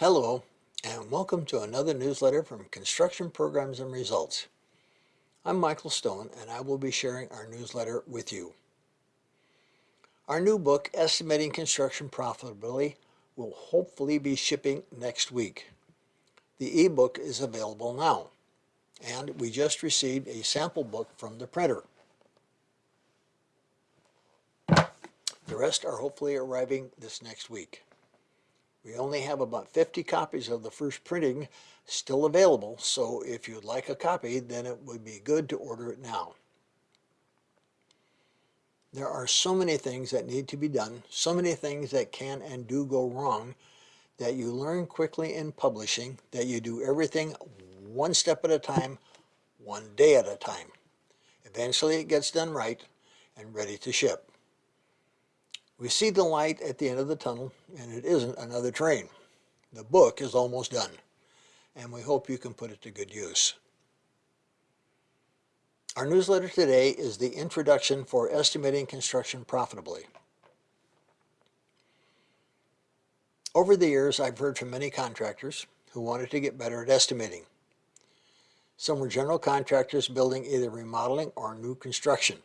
Hello, and welcome to another newsletter from Construction Programs and Results. I'm Michael Stone, and I will be sharing our newsletter with you. Our new book, Estimating Construction Profitably, will hopefully be shipping next week. The ebook is available now, and we just received a sample book from the printer. The rest are hopefully arriving this next week. We only have about 50 copies of the first printing still available, so if you'd like a copy, then it would be good to order it now. There are so many things that need to be done, so many things that can and do go wrong, that you learn quickly in publishing, that you do everything one step at a time, one day at a time. Eventually it gets done right and ready to ship. We see the light at the end of the tunnel, and it isn't another train. The book is almost done, and we hope you can put it to good use. Our newsletter today is the introduction for estimating construction profitably. Over the years, I've heard from many contractors who wanted to get better at estimating. Some were general contractors building either remodeling or new construction.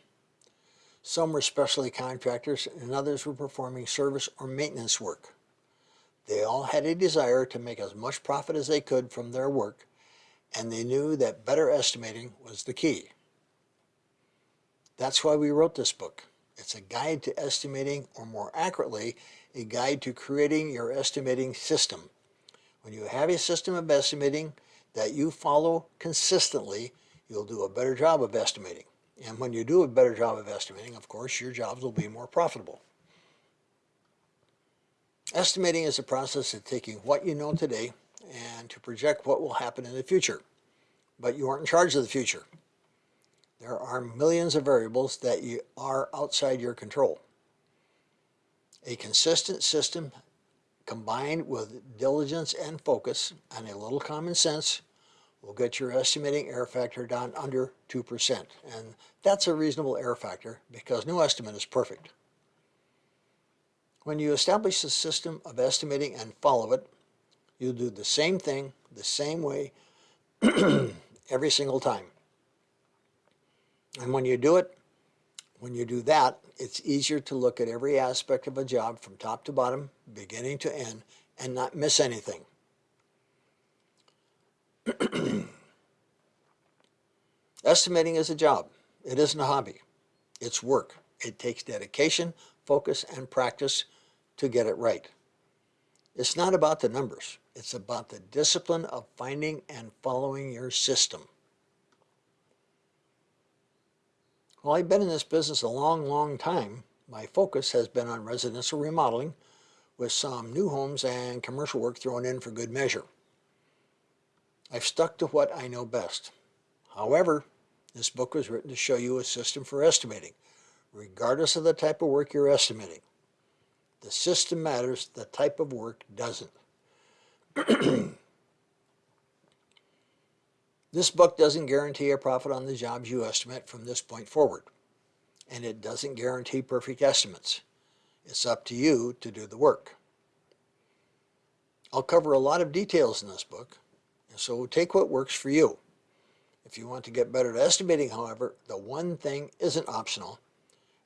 Some were specialty contractors and others were performing service or maintenance work. They all had a desire to make as much profit as they could from their work and they knew that better estimating was the key. That's why we wrote this book. It's a guide to estimating, or more accurately, a guide to creating your estimating system. When you have a system of estimating that you follow consistently, you'll do a better job of estimating. And when you do a better job of estimating, of course, your jobs will be more profitable. Estimating is a process of taking what you know today and to project what will happen in the future. But you aren't in charge of the future. There are millions of variables that you are outside your control. A consistent system combined with diligence and focus and a little common sense will get your estimating error factor down under 2%. And that's a reasonable error factor because no estimate is perfect. When you establish a system of estimating and follow it, you'll do the same thing the same way every single time. And when you do it, when you do that, it's easier to look at every aspect of a job from top to bottom, beginning to end, and not miss anything. Estimating is a job. It isn't a hobby. It's work. It takes dedication, focus, and practice to get it right. It's not about the numbers. It's about the discipline of finding and following your system. Well, I've been in this business a long, long time. My focus has been on residential remodeling with some new homes and commercial work thrown in for good measure. I've stuck to what I know best. However, this book was written to show you a system for estimating, regardless of the type of work you're estimating. The system matters, the type of work doesn't. this book doesn't guarantee a profit on the jobs you estimate from this point forward, and it doesn't guarantee perfect estimates. It's up to you to do the work. I'll cover a lot of details in this book, so take what works for you. If you want to get better at estimating, however, the one thing isn't optional,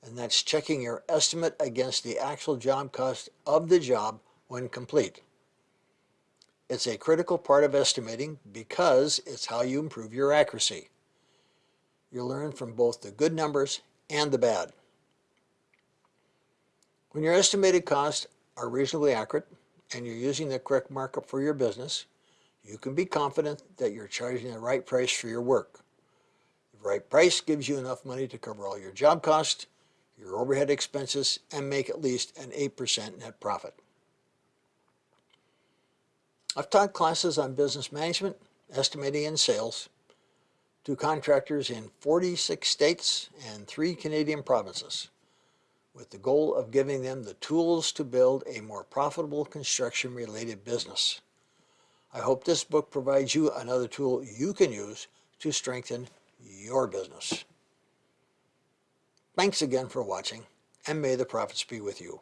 and that's checking your estimate against the actual job cost of the job when complete. It's a critical part of estimating because it's how you improve your accuracy. You learn from both the good numbers and the bad. When your estimated costs are reasonably accurate and you're using the correct markup for your business, you can be confident that you're charging the right price for your work. The right price gives you enough money to cover all your job costs, your overhead expenses, and make at least an 8% net profit. I've taught classes on business management, estimating, and sales to contractors in 46 states and three Canadian provinces with the goal of giving them the tools to build a more profitable construction-related business. I hope this book provides you another tool you can use to strengthen your business. Thanks again for watching, and may the profits be with you.